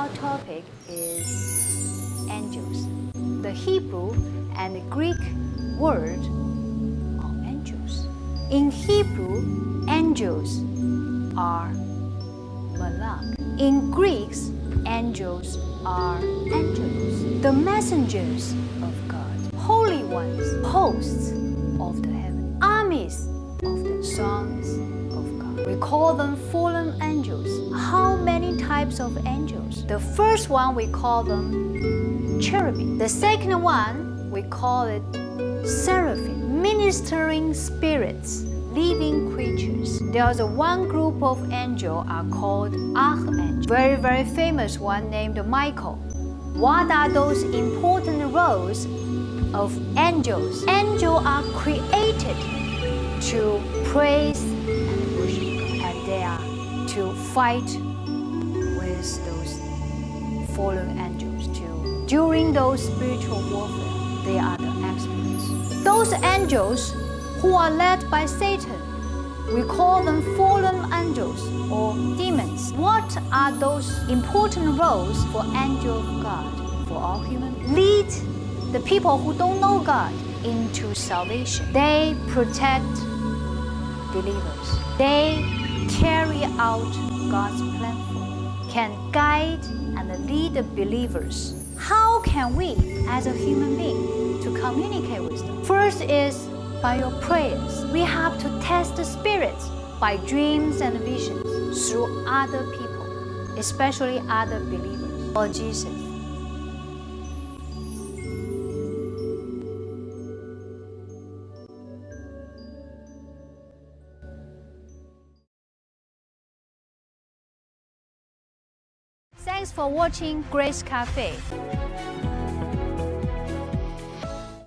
our topic is angels, the Hebrew and the Greek word of angels. In Hebrew, angels are malak. In Greek, angels are angels, the messengers of God, holy ones, hosts of the heaven, armies of the sons of God. We call them fallen types of angels? The first one we call them cherubim. The second one we call it seraphim, ministering spirits living creatures. There's one group of angels are called archangels. Very, very famous one named Michael. What are those important roles of angels? Angels are created to praise and worship and they are to fight those fallen angels. To during those spiritual warfare, they are the experts. Those angels who are led by Satan. We call them fallen angels or demons. What are those important roles for angel of God, for all human? Lead the people who don't know God into salvation. They protect believers. They carry out God's plan can guide and lead the believers. How can we, as a human being, to communicate with them? First is by your prayers. We have to test the spirits by dreams and visions through other people, especially other believers. Lord Jesus. Thanks for watching Grace Cafe.